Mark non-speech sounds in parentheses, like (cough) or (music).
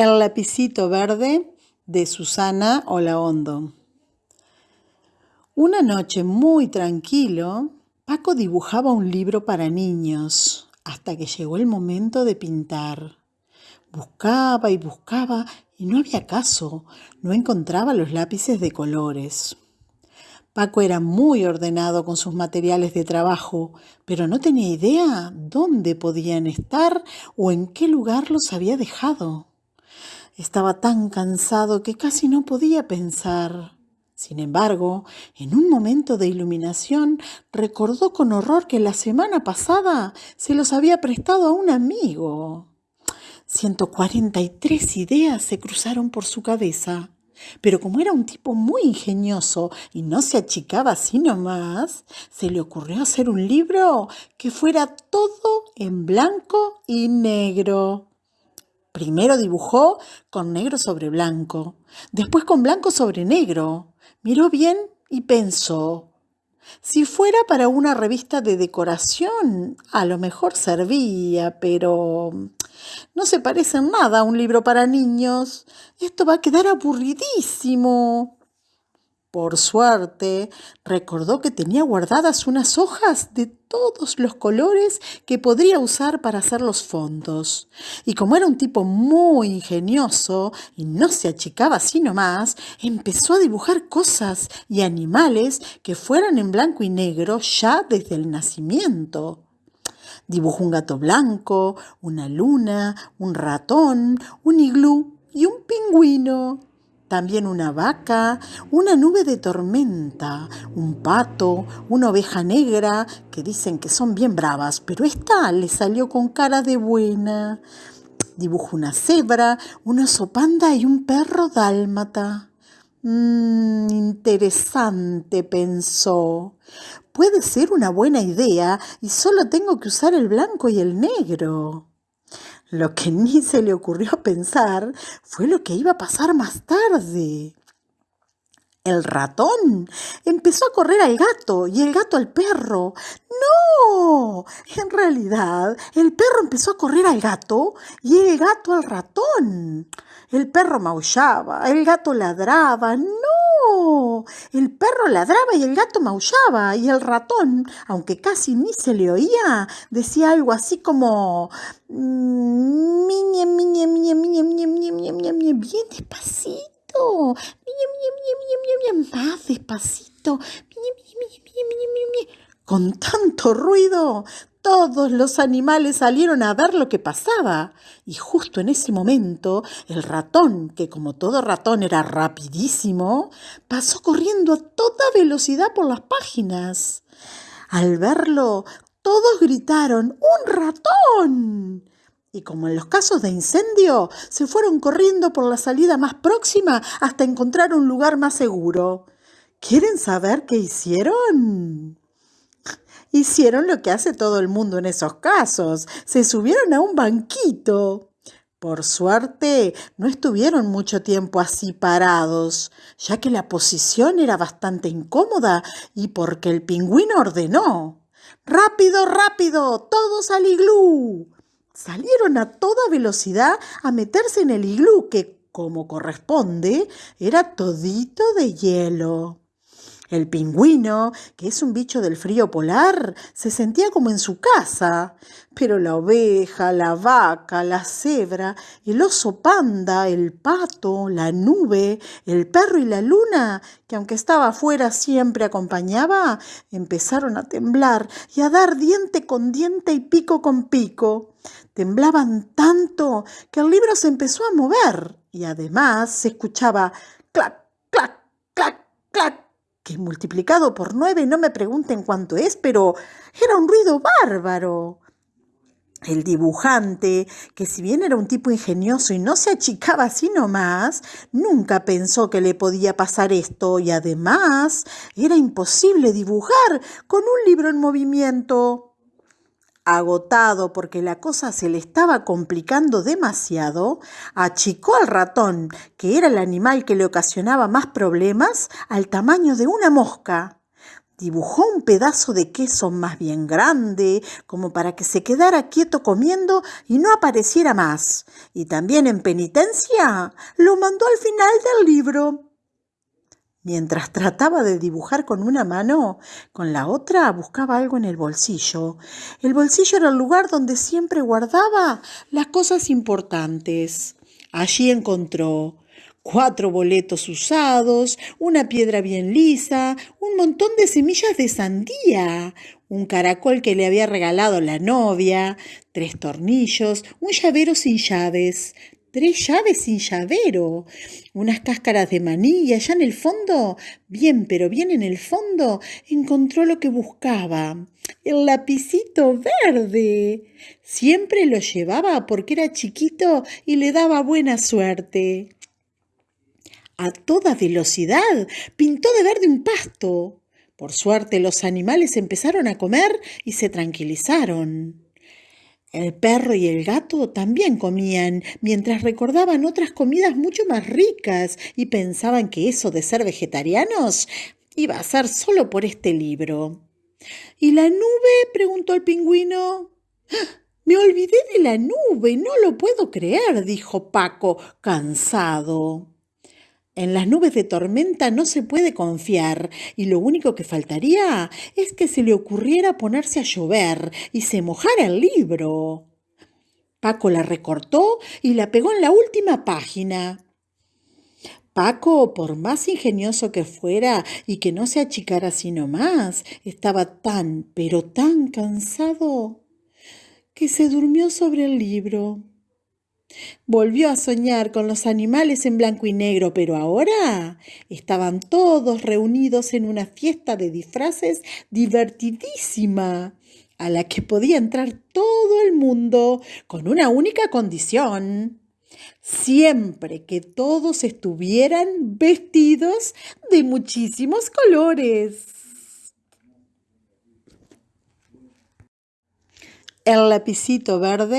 El lapicito verde de Susana Olaondo. Una noche muy tranquilo, Paco dibujaba un libro para niños hasta que llegó el momento de pintar. Buscaba y buscaba y no había caso, no encontraba los lápices de colores. Paco era muy ordenado con sus materiales de trabajo, pero no tenía idea dónde podían estar o en qué lugar los había dejado. Estaba tan cansado que casi no podía pensar. Sin embargo, en un momento de iluminación, recordó con horror que la semana pasada se los había prestado a un amigo. 143 ideas se cruzaron por su cabeza. Pero como era un tipo muy ingenioso y no se achicaba así nomás, se le ocurrió hacer un libro que fuera todo en blanco y negro. Primero dibujó con negro sobre blanco, después con blanco sobre negro. Miró bien y pensó, si fuera para una revista de decoración, a lo mejor servía, pero no se parece en nada a un libro para niños. Esto va a quedar aburridísimo. Por suerte, recordó que tenía guardadas unas hojas de todos los colores que podría usar para hacer los fondos. Y como era un tipo muy ingenioso y no se achicaba así nomás, empezó a dibujar cosas y animales que fueran en blanco y negro ya desde el nacimiento. Dibujó un gato blanco, una luna, un ratón, un iglú y un pingüino también una vaca, una nube de tormenta, un pato, una oveja negra, que dicen que son bien bravas, pero esta le salió con cara de buena. Dibujó una cebra, una sopanda y un perro dálmata. Mmm, interesante, pensó. Puede ser una buena idea y solo tengo que usar el blanco y el negro. Lo que ni se le ocurrió (laughs) pensar fue lo que iba a pasar más tarde el ratón. Empezó a correr al gato y el gato al perro. ¡No! En realidad, el perro empezó a correr al gato y el gato al ratón. El perro maullaba, el gato ladraba. ¡No! El perro ladraba y el gato maullaba. Y el ratón, aunque casi ni se le oía, decía algo así como... Miñe, miñe, miñe, miñe, miñe, miñe, miñe, miñe, bien despacito Miñe, más despacito. Con tanto ruido, todos los animales salieron a ver lo que pasaba. Y justo en ese momento, el ratón, que como todo ratón era rapidísimo, pasó corriendo a toda velocidad por las páginas. Al verlo, todos gritaron ¡Un ratón! Y como en los casos de incendio, se fueron corriendo por la salida más próxima hasta encontrar un lugar más seguro. ¿Quieren saber qué hicieron? Hicieron lo que hace todo el mundo en esos casos. Se subieron a un banquito. Por suerte, no estuvieron mucho tiempo así parados, ya que la posición era bastante incómoda y porque el pingüino ordenó. ¡Rápido, rápido! ¡Todos al iglú! Salieron a toda velocidad a meterse en el iglú, que, como corresponde, era todito de hielo. El pingüino, que es un bicho del frío polar, se sentía como en su casa, pero la oveja, la vaca, la cebra, el oso panda, el pato, la nube, el perro y la luna, que aunque estaba afuera siempre acompañaba, empezaron a temblar y a dar diente con diente y pico con pico. Temblaban tanto que el libro se empezó a mover y además se escuchaba clac, clac, clac, clac que multiplicado por nueve no me pregunten cuánto es, pero era un ruido bárbaro. El dibujante, que si bien era un tipo ingenioso y no se achicaba así nomás, nunca pensó que le podía pasar esto y además era imposible dibujar con un libro en movimiento. Agotado porque la cosa se le estaba complicando demasiado, achicó al ratón, que era el animal que le ocasionaba más problemas, al tamaño de una mosca. Dibujó un pedazo de queso más bien grande, como para que se quedara quieto comiendo y no apareciera más. Y también en penitencia lo mandó al final del libro. Mientras trataba de dibujar con una mano, con la otra buscaba algo en el bolsillo. El bolsillo era el lugar donde siempre guardaba las cosas importantes. Allí encontró cuatro boletos usados, una piedra bien lisa, un montón de semillas de sandía, un caracol que le había regalado la novia, tres tornillos, un llavero sin llaves, tres llaves sin llavero, unas cáscaras de maní y allá en el fondo, bien, pero bien en el fondo, encontró lo que buscaba, el lapicito verde. Siempre lo llevaba porque era chiquito y le daba buena suerte a toda velocidad, pintó de verde un pasto. Por suerte los animales empezaron a comer y se tranquilizaron. El perro y el gato también comían, mientras recordaban otras comidas mucho más ricas y pensaban que eso de ser vegetarianos iba a ser solo por este libro. ¿Y la nube? preguntó el pingüino. ¡Ah! Me olvidé de la nube, no lo puedo creer, dijo Paco, cansado. En las nubes de tormenta no se puede confiar y lo único que faltaría es que se le ocurriera ponerse a llover y se mojara el libro. Paco la recortó y la pegó en la última página. Paco, por más ingenioso que fuera y que no se achicara sino más, estaba tan, pero tan cansado que se durmió sobre el libro. Volvió a soñar con los animales en blanco y negro, pero ahora estaban todos reunidos en una fiesta de disfraces divertidísima, a la que podía entrar todo el mundo con una única condición. Siempre que todos estuvieran vestidos de muchísimos colores. El lapicito verde